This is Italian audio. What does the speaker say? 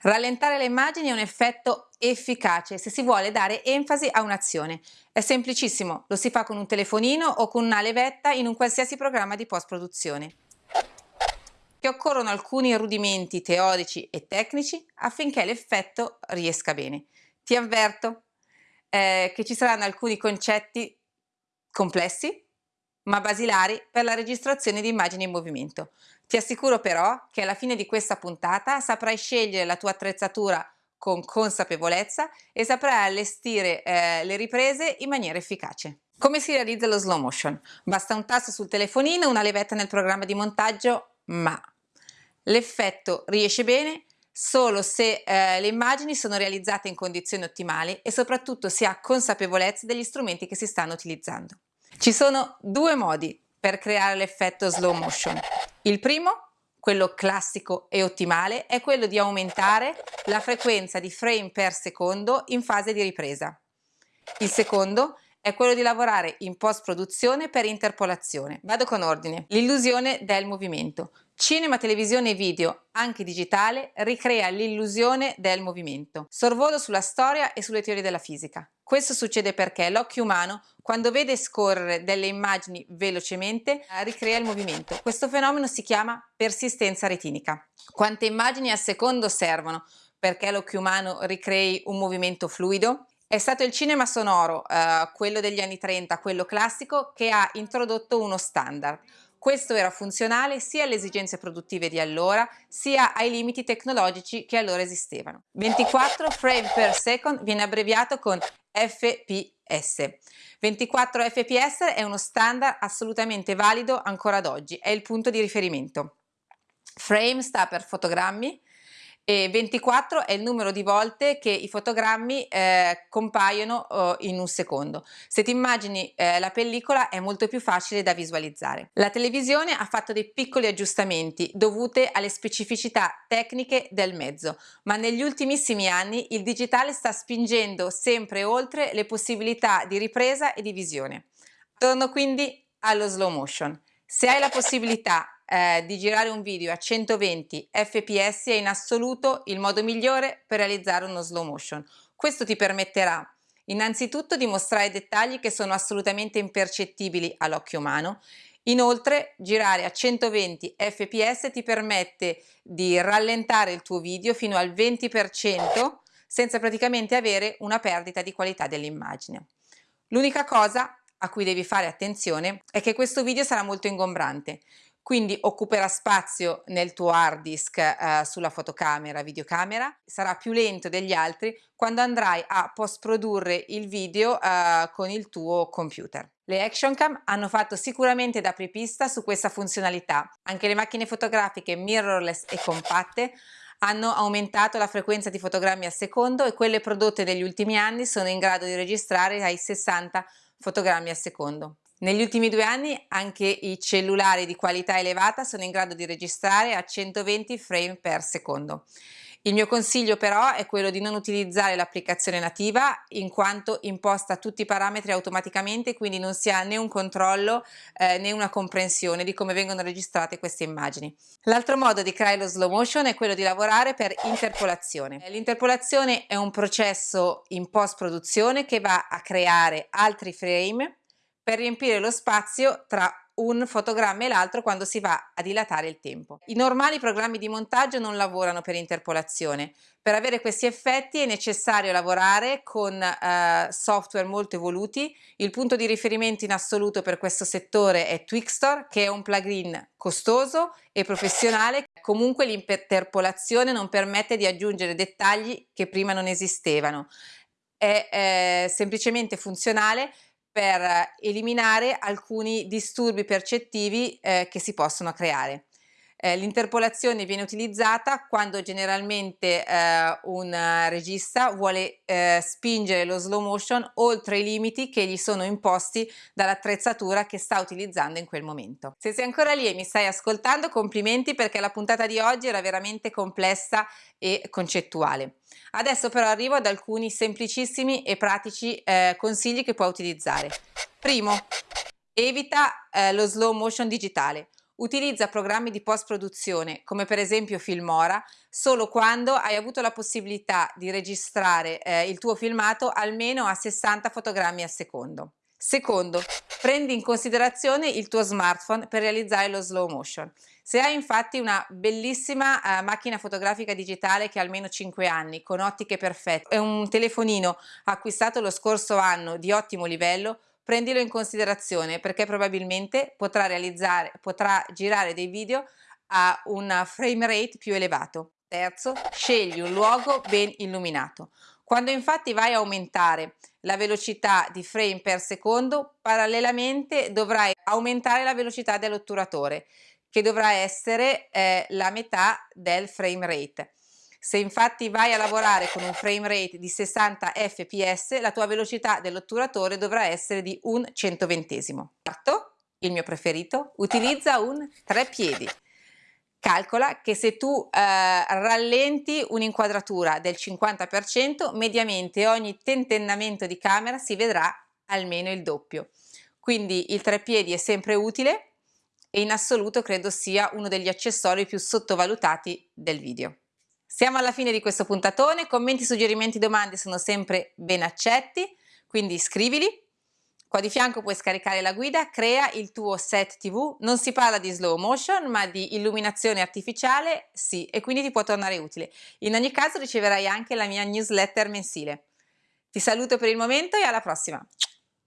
Rallentare le immagini è un effetto efficace se si vuole dare enfasi a un'azione. È semplicissimo, lo si fa con un telefonino o con una levetta in un qualsiasi programma di post-produzione. Che occorrono alcuni rudimenti teorici e tecnici affinché l'effetto riesca bene. Ti avverto eh, che ci saranno alcuni concetti complessi ma basilari per la registrazione di immagini in movimento. Ti assicuro però che alla fine di questa puntata saprai scegliere la tua attrezzatura con consapevolezza e saprai allestire eh, le riprese in maniera efficace. Come si realizza lo slow motion? Basta un tasto sul telefonino, una levetta nel programma di montaggio, ma l'effetto riesce bene solo se eh, le immagini sono realizzate in condizioni ottimali e soprattutto si ha consapevolezza degli strumenti che si stanno utilizzando. Ci sono due modi per creare l'effetto slow motion. Il primo, quello classico e ottimale, è quello di aumentare la frequenza di frame per secondo in fase di ripresa. Il secondo è quello di lavorare in post produzione per interpolazione. Vado con ordine. L'illusione del movimento. Cinema, televisione e video, anche digitale, ricrea l'illusione del movimento. Sorvolo sulla storia e sulle teorie della fisica. Questo succede perché l'occhio umano, quando vede scorrere delle immagini velocemente, ricrea il movimento. Questo fenomeno si chiama persistenza retinica. Quante immagini al secondo servono perché l'occhio umano ricrei un movimento fluido? È stato il cinema sonoro, eh, quello degli anni 30, quello classico, che ha introdotto uno standard questo era funzionale sia alle esigenze produttive di allora, sia ai limiti tecnologici che allora esistevano. 24 frame per second viene abbreviato con FPS. 24 fps è uno standard assolutamente valido ancora ad oggi, è il punto di riferimento. Frame sta per fotogrammi, e 24 è il numero di volte che i fotogrammi eh, compaiono oh, in un secondo. Se ti immagini eh, la pellicola è molto più facile da visualizzare. La televisione ha fatto dei piccoli aggiustamenti dovute alle specificità tecniche del mezzo, ma negli ultimissimi anni il digitale sta spingendo sempre oltre le possibilità di ripresa e di visione. Torno quindi allo slow motion. Se hai la possibilità eh, di girare un video a 120 fps è in assoluto il modo migliore per realizzare uno slow motion. Questo ti permetterà innanzitutto di mostrare dettagli che sono assolutamente impercettibili all'occhio umano Inoltre girare a 120 fps ti permette di rallentare il tuo video fino al 20% senza praticamente avere una perdita di qualità dell'immagine. L'unica cosa a cui devi fare attenzione è che questo video sarà molto ingombrante, quindi occuperà spazio nel tuo hard disk eh, sulla fotocamera, videocamera, sarà più lento degli altri quando andrai a post produrre il video eh, con il tuo computer. Le Action Cam hanno fatto sicuramente da apripista su questa funzionalità, anche le macchine fotografiche mirrorless e compatte hanno aumentato la frequenza di fotogrammi al secondo e quelle prodotte negli ultimi anni sono in grado di registrare ai 60 fotogrammi al secondo. Negli ultimi due anni anche i cellulari di qualità elevata sono in grado di registrare a 120 frame per secondo. Il mio consiglio però è quello di non utilizzare l'applicazione nativa in quanto imposta tutti i parametri automaticamente quindi non si ha né un controllo eh, né una comprensione di come vengono registrate queste immagini. L'altro modo di creare lo slow motion è quello di lavorare per interpolazione. L'interpolazione è un processo in post produzione che va a creare altri frame per riempire lo spazio tra un fotogramma e l'altro quando si va a dilatare il tempo. I normali programmi di montaggio non lavorano per interpolazione. Per avere questi effetti è necessario lavorare con eh, software molto evoluti. Il punto di riferimento in assoluto per questo settore è Twixtor, che è un plugin costoso e professionale. Comunque l'interpolazione non permette di aggiungere dettagli che prima non esistevano. È eh, semplicemente funzionale per eliminare alcuni disturbi percettivi eh, che si possono creare. Eh, L'interpolazione viene utilizzata quando generalmente eh, un regista vuole eh, spingere lo slow motion oltre i limiti che gli sono imposti dall'attrezzatura che sta utilizzando in quel momento. Se sei ancora lì e mi stai ascoltando, complimenti perché la puntata di oggi era veramente complessa e concettuale. Adesso però arrivo ad alcuni semplicissimi e pratici eh, consigli che puoi utilizzare. Primo, evita eh, lo slow motion digitale. Utilizza programmi di post-produzione, come per esempio Filmora, solo quando hai avuto la possibilità di registrare eh, il tuo filmato almeno a 60 fotogrammi al secondo. Secondo, prendi in considerazione il tuo smartphone per realizzare lo slow motion. Se hai infatti una bellissima eh, macchina fotografica digitale che ha almeno 5 anni, con ottiche perfette, e un telefonino acquistato lo scorso anno di ottimo livello, prendilo in considerazione perché probabilmente potrà, realizzare, potrà girare dei video a un frame rate più elevato. Terzo, scegli un luogo ben illuminato. Quando infatti vai a aumentare la velocità di frame per secondo, parallelamente dovrai aumentare la velocità dell'otturatore, che dovrà essere eh, la metà del frame rate. Se infatti vai a lavorare con un frame rate di 60 fps, la tua velocità dell'otturatore dovrà essere di un centoventesimo. Quarto, il mio preferito, utilizza un treppiedi. Calcola che se tu eh, rallenti un'inquadratura del 50%, mediamente ogni tentennamento di camera si vedrà almeno il doppio. Quindi il treppiedi è sempre utile e in assoluto credo sia uno degli accessori più sottovalutati del video. Siamo alla fine di questo puntatone, commenti, suggerimenti, domande sono sempre ben accetti, quindi scrivili Qua di fianco puoi scaricare la guida, crea il tuo set TV, non si parla di slow motion ma di illuminazione artificiale, sì, e quindi ti può tornare utile. In ogni caso riceverai anche la mia newsletter mensile. Ti saluto per il momento e alla prossima!